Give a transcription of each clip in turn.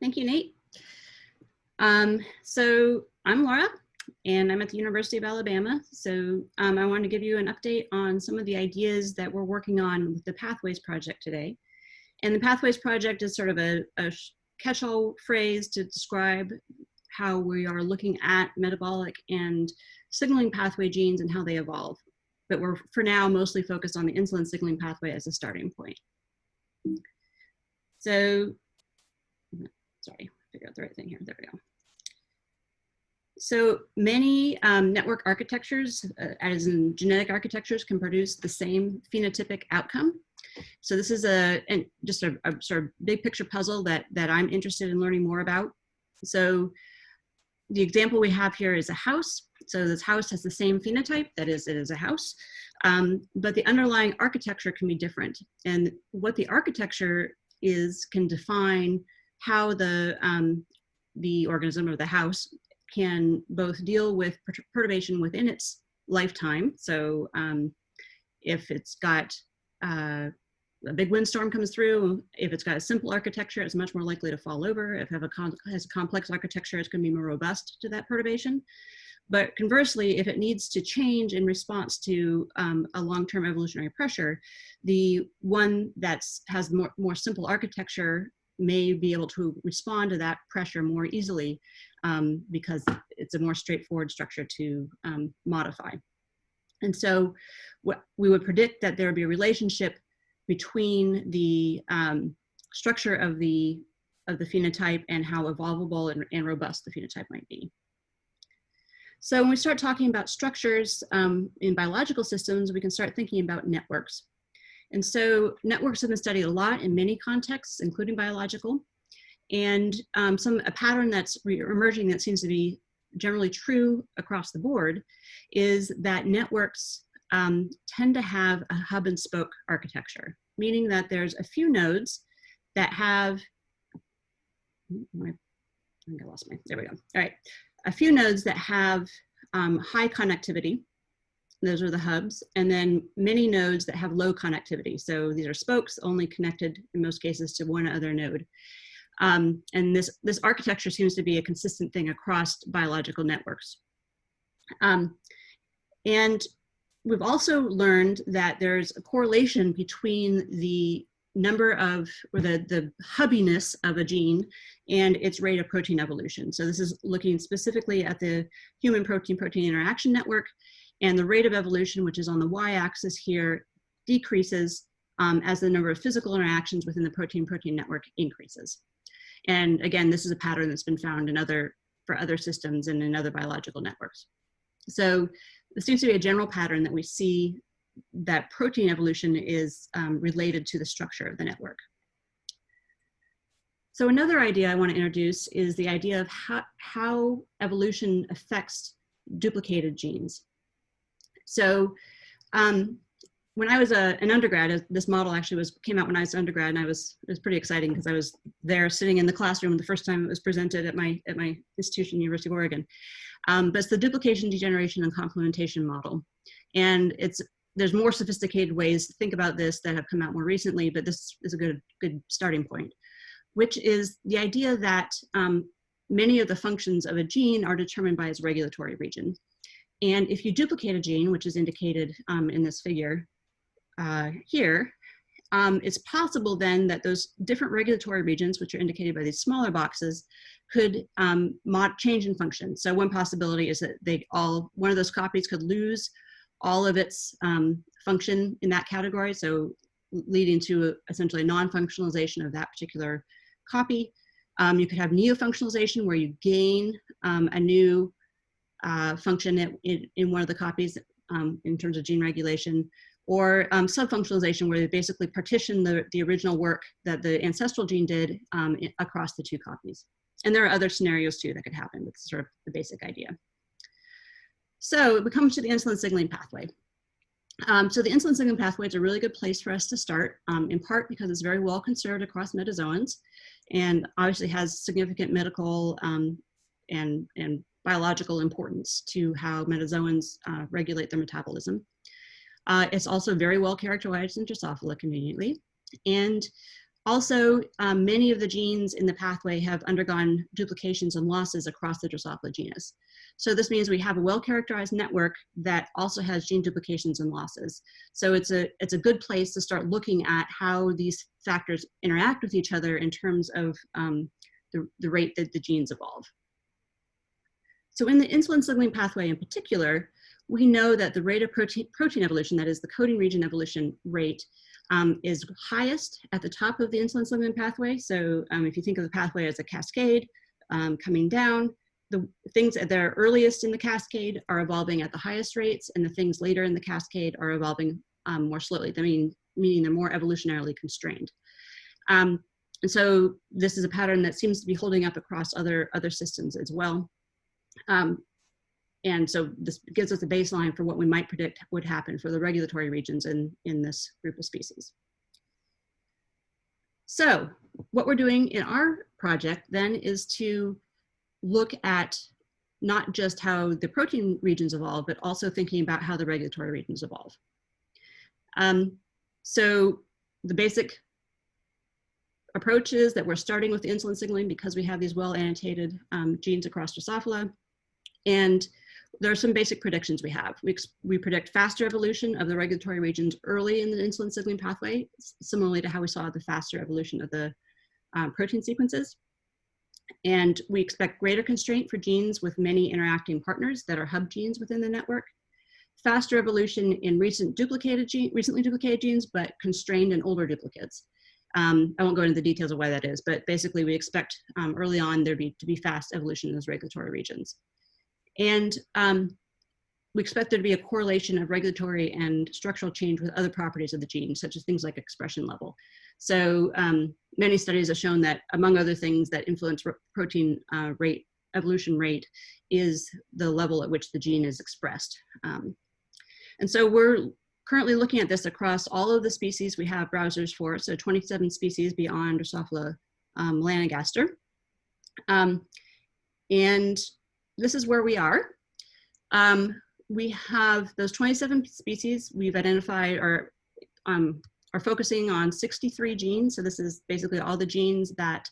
thank you, Nate. Um, so I'm Laura and I'm at the University of Alabama. So um, I want to give you an update on some of the ideas that we're working on with the Pathways Project today. And the Pathways Project is sort of a, a catch-all phrase to describe how we are looking at metabolic and signaling pathway genes and how they evolve. But we're for now mostly focused on the insulin signaling pathway as a starting point. So, sorry, figure out the right thing here. There we go. So many um, network architectures, uh, as in genetic architectures, can produce the same phenotypic outcome. So this is a just a, a, sort of big picture puzzle that that I'm interested in learning more about. So the example we have here is a house. So this house has the same phenotype, that is, it is a house, um, but the underlying architecture can be different. And what the architecture is can define how the um, the organism or the house can both deal with perturbation within its lifetime. So um, if it's got uh, a big windstorm comes through, if it's got a simple architecture, it's much more likely to fall over. If it a has a complex architecture, it's going to be more robust to that perturbation. But conversely, if it needs to change in response to um, a long-term evolutionary pressure, the one that has more, more simple architecture may be able to respond to that pressure more easily um, because it's a more straightforward structure to um, modify. And so what we would predict that there would be a relationship between the um, structure of the, of the phenotype and how evolvable and, and, robust the phenotype might be. So when we start talking about structures um, in biological systems, we can start thinking about networks. And so networks have been studied a lot in many contexts, including biological. And um, some a pattern that's emerging that seems to be generally true across the board is that networks um, tend to have a hub and spoke architecture, meaning that there's a few nodes that have, my, I think I lost my, there we go. All right, a few nodes that have um, high connectivity those are the hubs, and then many nodes that have low connectivity. So these are spokes only connected in most cases to one other node. Um, and this, this architecture seems to be a consistent thing across biological networks. Um, and we've also learned that there's a correlation between the number of, or the, the hubbiness of a gene and its rate of protein evolution. So this is looking specifically at the human protein-protein interaction network and the rate of evolution, which is on the y-axis here, decreases um, as the number of physical interactions within the protein-protein network increases. And again, this is a pattern that's been found in other, for other systems and in other biological networks. So there seems to be a general pattern that we see that protein evolution is um, related to the structure of the network. So another idea I want to introduce is the idea of how, how evolution affects duplicated genes. So um, when I was a, an undergrad, this model actually was came out when I was undergrad, and I was it was pretty exciting because I was there sitting in the classroom the first time it was presented at my at my institution, University of Oregon. Um, but it's the duplication, degeneration, and complementation model, and it's there's more sophisticated ways to think about this that have come out more recently, but this is a good good starting point, which is the idea that um, many of the functions of a gene are determined by its regulatory region. And if you duplicate a gene, which is indicated um, in this figure uh, here, um, it's possible then that those different regulatory regions, which are indicated by these smaller boxes, could um, change in function. So one possibility is that they all, one of those copies could lose all of its um, function in that category, so leading to a, essentially non-functionalization of that particular copy. Um, you could have neo-functionalization where you gain um, a new uh, function in, in, one of the copies um, in terms of gene regulation, or um, subfunctionalization where they basically partition the, the original work that the ancestral gene did um, across the two copies. And there are other scenarios too that could happen, but sort of the basic idea. So we come to the insulin signaling pathway. Um, so the insulin signaling pathway is a really good place for us to start, um, in part because it's very well conserved across metazoans and obviously has significant medical um, and, and biological importance to how metazoans uh, regulate their metabolism. Uh, it's also very well characterized in Drosophila conveniently. And also, um, many of the genes in the pathway have undergone duplications and losses across the Drosophila genus. So this means we have a well-characterized network that also has gene duplications and losses. So it's a, it's a good place to start looking at how these factors interact with each other in terms of um, the, the rate that the genes evolve. So in the insulin signaling pathway in particular, we know that the rate of protein, protein evolution, that is the coding region evolution rate, um, is highest at the top of the insulin signaling pathway. So um, if you think of the pathway as a cascade um, coming down, the things that are earliest in the cascade are evolving at the highest rates, and the things later in the cascade are evolving um, more slowly, I mean, meaning they're more evolutionarily constrained. Um, and so this is a pattern that seems to be holding up across other, other systems as well. Um, and so this gives us a baseline for what we might predict would happen for the regulatory regions in, in this group of species. So what we're doing in our project then is to look at not just how the protein regions evolve, but also thinking about how the regulatory regions evolve. Um, so the basic approach is that we're starting with insulin signaling because we have these well annotated um, genes across Drosophila. And there are some basic predictions we have. We, we predict faster evolution of the regulatory regions early in the insulin signaling pathway, similarly to how we saw the faster evolution of the um, protein sequences. And we expect greater constraint for genes with many interacting partners that are hub genes within the network. Faster evolution in recent duplicated gene, recently duplicated genes, but constrained in older duplicates. Um, I won't go into the details of why that is, but basically we expect um, early on there be, to be fast evolution in those regulatory regions. And um, we expect there to be a correlation of regulatory and structural change with other properties of the gene, such as things like expression level. So um, many studies have shown that, among other things that influence protein uh, rate, evolution rate, is the level at which the gene is expressed. Um, and so we're currently looking at this across all of the species we have browsers for, so 27 species beyond Drosophila um, melanogaster. Um, and this is where we are. Um, we have those 27 species we've identified are, um, are focusing on 63 genes. So this is basically all the genes that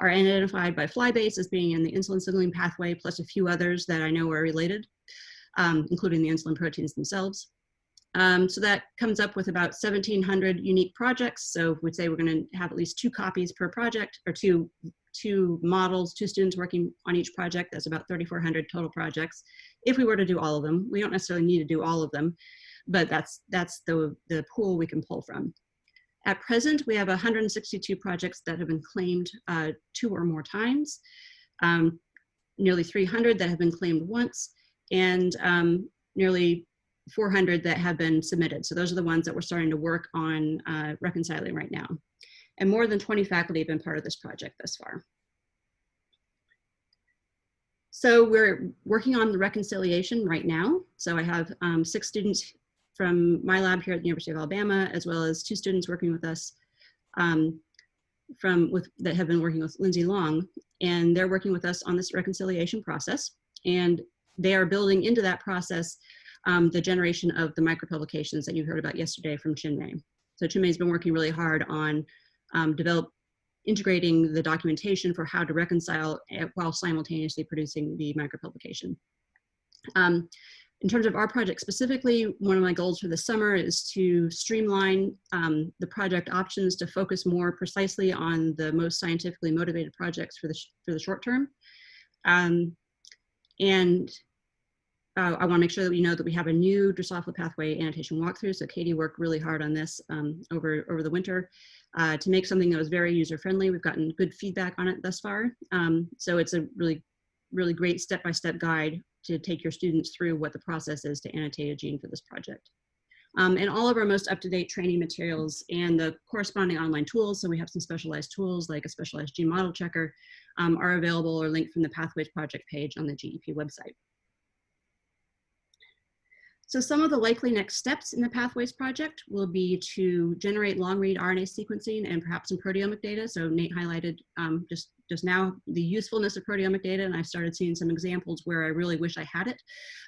are identified by Flybase as being in the insulin signaling pathway, plus a few others that I know are related, um, including the insulin proteins themselves. Um, so that comes up with about 1,700 unique projects. So we'd say we're going to have at least two copies per project or two two models, two students working on each project. That's about 3,400 total projects. If we were to do all of them, we don't necessarily need to do all of them, but that's, that's the, the pool we can pull from. At present, we have 162 projects that have been claimed uh, two or more times, um, nearly 300 that have been claimed once, and um, nearly 400 that have been submitted. So those are the ones that we're starting to work on uh, reconciling right now and more than 20 faculty have been part of this project thus far. So we're working on the reconciliation right now. So I have um, six students from my lab here at the University of Alabama, as well as two students working with us um, from with that have been working with Lindsay Long, and they're working with us on this reconciliation process. And they are building into that process um, the generation of the micropublications that you heard about yesterday from Chinmay. So Chinmay's been working really hard on um, develop integrating the documentation for how to reconcile while simultaneously producing the micropublication. Um, in terms of our project specifically, one of my goals for the summer is to streamline um, the project options to focus more precisely on the most scientifically motivated projects for the, for the short term. Um, and uh, I want to make sure that we know that we have a new Drosophila pathway annotation walkthrough. So Katie worked really hard on this um, over, over the winter uh, to make something that was very user-friendly. We've gotten good feedback on it thus far. Um, so it's a really, really great step-by-step -step guide to take your students through what the process is to annotate a gene for this project. Um, and all of our most up-to-date training materials and the corresponding online tools, so we have some specialized tools like a specialized gene model checker, um, are available or linked from the Pathways project page on the GEP website. So some of the likely next steps in the Pathways project will be to generate long read RNA sequencing and perhaps some proteomic data. So Nate highlighted um, just, just now the usefulness of proteomic data and I started seeing some examples where I really wish I had it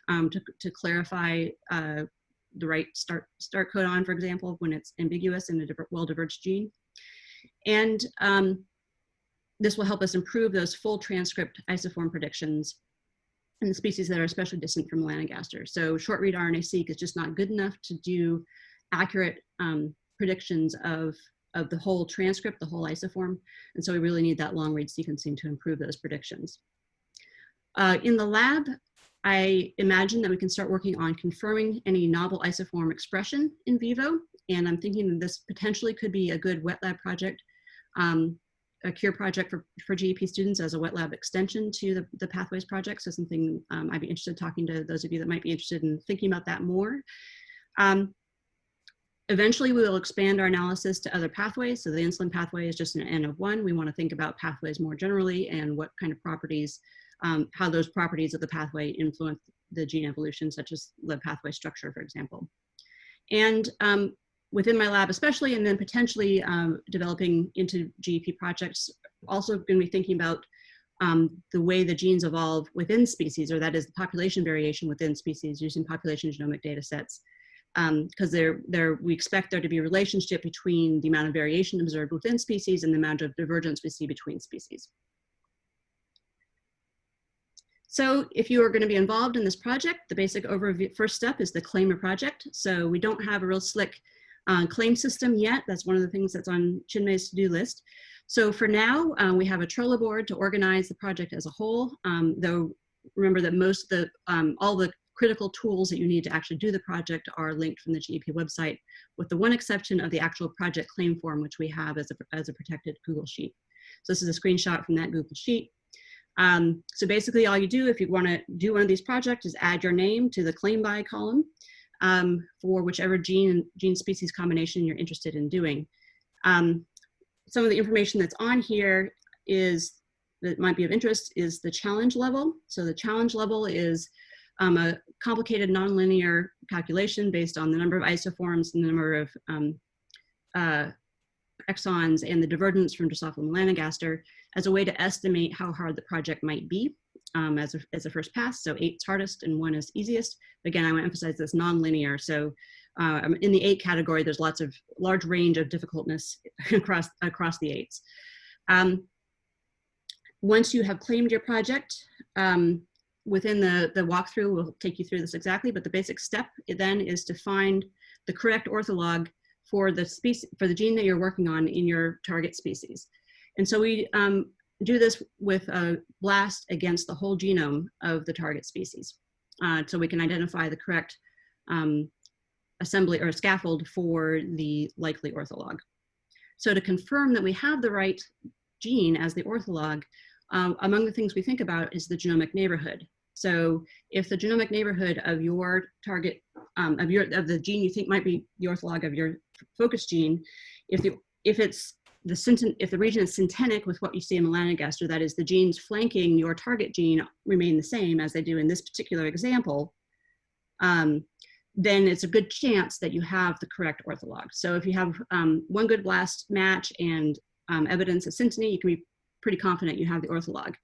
um, to, to clarify uh, the right start, start codon, for example, when it's ambiguous in a well-diverged gene. And um, this will help us improve those full transcript isoform predictions in the species that are especially distant from melanogaster. So short read RNA-seq is just not good enough to do accurate um, predictions of, of the whole transcript, the whole isoform. And so we really need that long read sequencing to improve those predictions. Uh, in the lab, I imagine that we can start working on confirming any novel isoform expression in vivo. And I'm thinking that this potentially could be a good wet lab project, um, a cure project for, for GEP students as a wet lab extension to the, the Pathways project. So something um, I'd be interested in talking to those of you that might be interested in thinking about that more. Um, eventually we will expand our analysis to other pathways. So the insulin pathway is just an N of one. We want to think about pathways more generally and what kind of properties um, how those properties of the pathway influence the gene evolution, such as the pathway structure, for example. And um, within my lab especially, and then potentially um, developing into GEP projects, also going to be thinking about um, the way the genes evolve within species, or that is the population variation within species using population genomic data sets. Because um, there, there, we expect there to be a relationship between the amount of variation observed within species and the amount of divergence we see between species. So if you are going to be involved in this project, the basic overview first step is the claim a project. So we don't have a real slick uh, claim system yet. That's one of the things that's on Chinmay's to-do list. So for now, uh, we have a Trello board to organize the project as a whole, um, though remember that most of the, um, all the critical tools that you need to actually do the project are linked from the GEP website, with the one exception of the actual project claim form, which we have as a, as a protected Google Sheet. So this is a screenshot from that Google Sheet. Um, so basically all you do if you wanna do one of these projects is add your name to the claim by column um, for whichever gene, gene species combination you're interested in doing. Um, some of the information that's on here is that might be of interest is the challenge level. So the challenge level is um, a complicated nonlinear calculation based on the number of isoforms and the number of um, uh, exons and the divergence from Drosophila melanogaster as a way to estimate how hard the project might be um, as, a, as a first pass. So eight's hardest and one is easiest. Again, I want to emphasize this non-linear. So uh, in the eight category, there's lots of large range of difficultness across, across the eights. Um, once you have claimed your project, um, within the, the walkthrough, we'll take you through this exactly, but the basic step then is to find the correct ortholog for the species, for the gene that you're working on in your target species. And so we um, do this with a blast against the whole genome of the target species. Uh, so we can identify the correct um, assembly or scaffold for the likely ortholog. So to confirm that we have the right gene as the ortholog, um, among the things we think about is the genomic neighborhood. So if the genomic neighborhood of your target, um, of your of the gene you think might be the ortholog of your focus gene, if the if it's the if the region is syntenic with what you see in melanogaster, that is the genes flanking your target gene remain the same as they do in this particular example, um, then it's a good chance that you have the correct ortholog. So if you have um, one good blast match and um, evidence of synteny, you can be pretty confident you have the ortholog.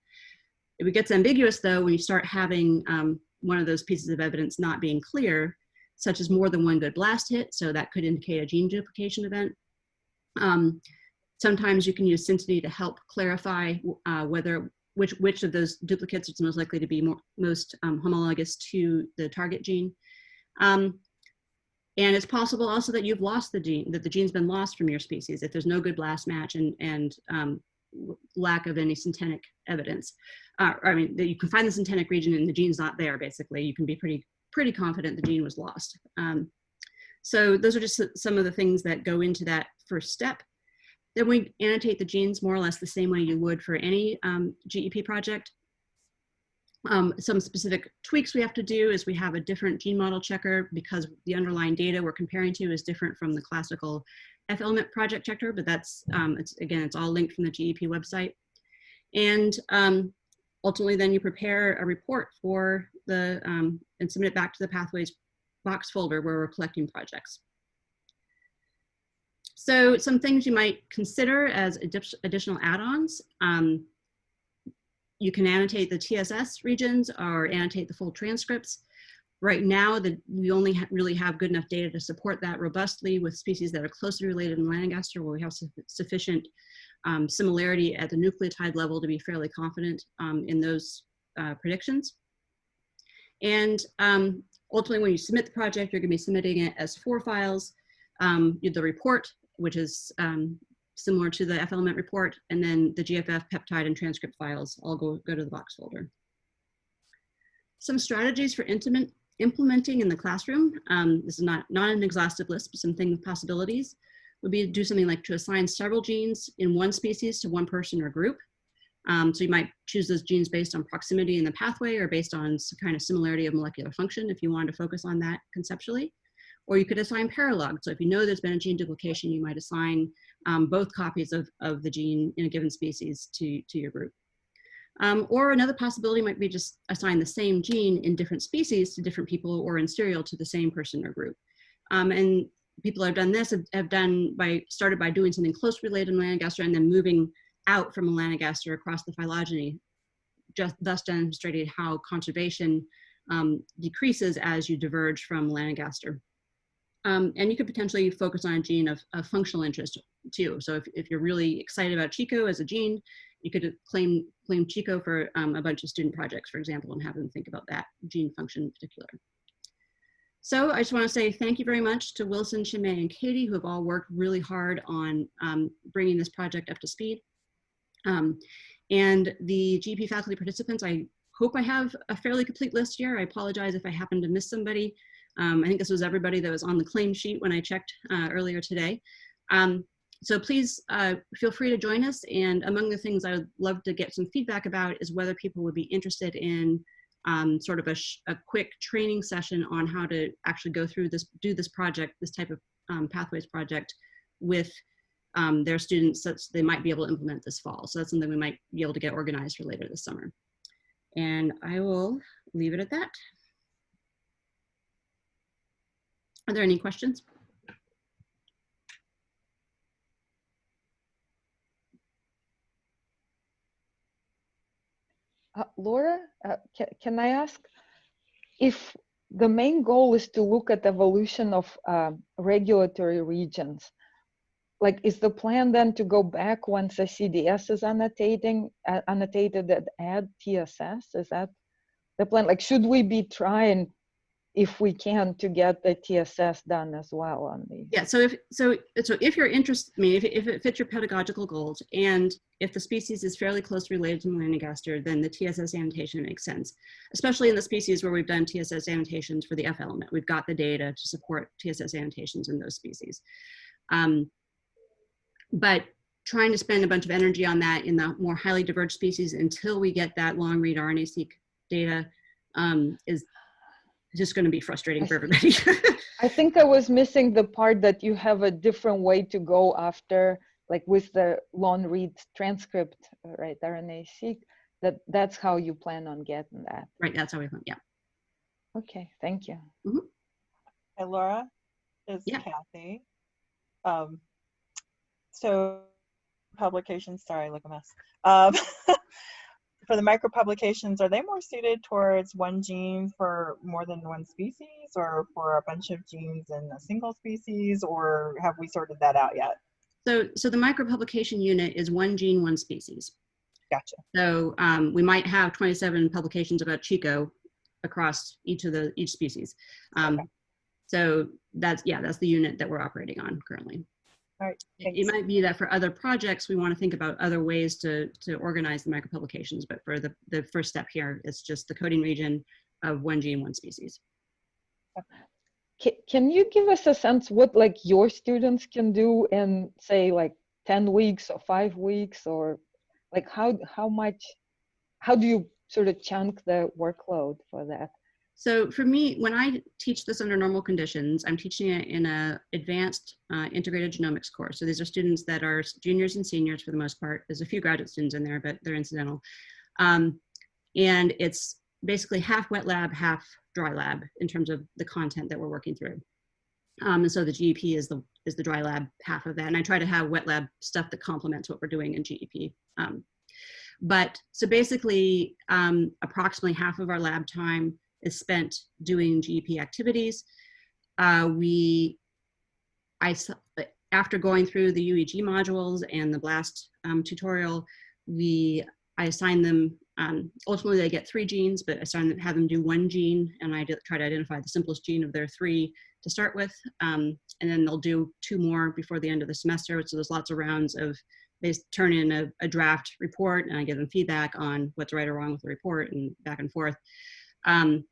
If it gets ambiguous though, when you start having um, one of those pieces of evidence not being clear, such as more than one good blast hit, so that could indicate a gene duplication event, um, Sometimes you can use synteny to help clarify uh, whether which, which of those duplicates is most likely to be more, most um, homologous to the target gene. Um, and it's possible also that you've lost the gene, that the gene's been lost from your species if there's no good blast match and, and um, lack of any syntenic evidence. Uh, I mean, that you can find the syntenic region and the gene's not there, basically. You can be pretty, pretty confident the gene was lost. Um, so those are just some of the things that go into that first step. Then we annotate the genes more or less the same way you would for any um, GEP project. Um, some specific tweaks we have to do is we have a different gene model checker because the underlying data we're comparing to is different from the classical F-element project checker, but that's, um, it's, again, it's all linked from the GEP website. And um, ultimately then you prepare a report for the, um, and submit it back to the Pathways box folder where we're collecting projects. So some things you might consider as additional add-ons. Um, you can annotate the TSS regions or annotate the full transcripts. Right now, the, we only ha really have good enough data to support that robustly with species that are closely related in Melanogaster where we have su sufficient um, similarity at the nucleotide level to be fairly confident um, in those uh, predictions. And um, ultimately, when you submit the project, you're going to be submitting it as four files. Um, the report, which is um, similar to the F-element report, and then the GFF peptide and transcript files all go, go to the box folder. Some strategies for intimate, implementing in the classroom. Um, this is not, not an exhaustive list, but some thing possibilities would be to do something like to assign several genes in one species to one person or group. Um, so you might choose those genes based on proximity in the pathway or based on some kind of similarity of molecular function if you wanted to focus on that conceptually. Or you could assign paralog. So if you know there's been a gene duplication, you might assign um, both copies of, of the gene in a given species to, to your group. Um, or another possibility might be just assign the same gene in different species to different people or in serial to the same person or group. Um, and people have done this have, have, done by started by doing something close related to melanogaster and then moving out from melanogaster across the phylogeny, just thus demonstrating how conservation um, decreases as you diverge from melanogaster. Um, and you could potentially focus on a gene of, of functional interest too. So if, if you're really excited about Chico as a gene, you could claim, claim Chico for um, a bunch of student projects, for example, and have them think about that gene function in particular. So I just want to say thank you very much to Wilson, Chinmay, and Katie, who have all worked really hard on um, bringing this project up to speed. Um, and the GP faculty participants, I hope I have a fairly complete list here. I apologize if I happen to miss somebody. Um, I think this was everybody that was on the claim sheet when I checked uh, earlier today. Um, so please uh, feel free to join us. And among the things I would love to get some feedback about is whether people would be interested in um, sort of a, a, quick training session on how to actually go through this, do this project, this type of um, pathways project with um, their students such they might be able to implement this fall. So that's something we might be able to get organized for later this summer. And I will leave it at that. Are there any questions? Uh, Laura, uh, can, I ask if the main goal is to look at evolution of uh, regulatory regions, like is the plan then to go back once a CDS is annotating, uh, annotated and add TSS? Is that the plan? Like, should we be trying if we can to get the TSS done as well on the yeah so if so so if you're interested I mean if, if it fits your pedagogical goals and if the species is fairly close related to melanogaster then the TSS annotation makes sense especially in the species where we've done TSS annotations for the F element. We've got the data to support TSS annotations in those species. Um, but trying to spend a bunch of energy on that in the more highly diverged species until we get that long read RNA-seq data um, is just going to be frustrating for everybody. I think I was missing the part that you have a different way to go after, like with the long read transcript, right? RNA-seq. That that's how you plan on getting that. Right. That's how we plan. Yeah. Okay. Thank you. Mm -hmm. Hey, Laura, is yeah. Kathy. Um, so publications. Sorry, look a mess. Um, for the micro publications, are they more suited towards one gene for more than one species or for a bunch of genes in a single species or have we sorted that out yet? So, so the micro publication unit is one gene, one species. Gotcha. So um, we might have 27 publications about Chico across each of the each species. Um, okay. So that's yeah, that's the unit that we're operating on currently. All right. It might be that for other projects, we want to think about other ways to, to organize the micropublications, but for the, the first step here, it's just the coding region of one gene, one species. Can you give us a sense what like your students can do in say like 10 weeks or five weeks or like how, how much, how do you sort of chunk the workload for that? So for me, when I teach this under normal conditions, I'm teaching it in a advanced uh, integrated genomics course. So these are students that are juniors and seniors for the most part. There's a few graduate students in there, but they're incidental. Um, and it's basically half wet lab, half dry lab in terms of the content that we're working through. Um, and so the GEP is the, is the dry lab half of that. And I try to have wet lab stuff that complements what we're doing in GEP. Um, but so basically um, approximately half of our lab time is spent doing GEP activities. Uh, we, I, after going through the UEG modules and the BLAST um, tutorial, we I assign them, um, ultimately they get three genes, but I assign them, have them do one gene and I try to identify the simplest gene of their three to start with. Um, and then they'll do two more before the end of the semester. So there's lots of rounds of, they turn in a, a draft report and I give them feedback on what's right or wrong with the report and back and forth. Um,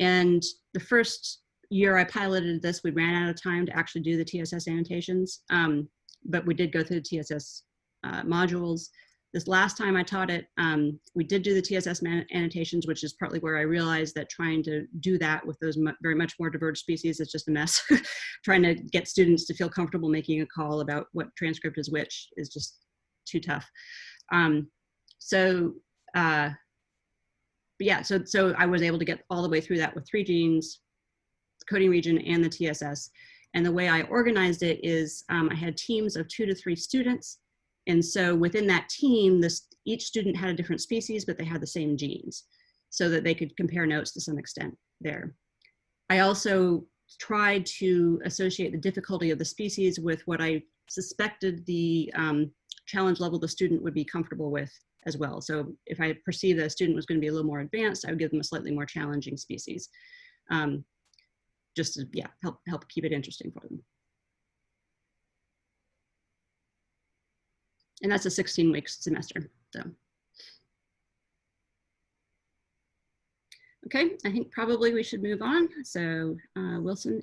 and the first year I piloted this, we ran out of time to actually do the TSS annotations, um, but we did go through the TSS uh, modules. This last time I taught it, um, we did do the TSS annotations, which is partly where I realized that trying to do that with those mu very much more diverged species is just a mess. trying to get students to feel comfortable making a call about what transcript is which is just too tough. Um, so, uh, but yeah, so, so I was able to get all the way through that with three genes, coding region and the TSS. And the way I organized it is um, I had teams of two to three students and so within that team, this, each student had a different species, but they had the same genes so that they could compare notes to some extent there. I also tried to associate the difficulty of the species with what I suspected the um, challenge level the student would be comfortable with as well. So if I perceive that a student was going to be a little more advanced, I would give them a slightly more challenging species. Um, just to, yeah, help, help keep it interesting for them. and that's a 16 week semester. So, okay, I think probably we should move on. So uh, Wilson,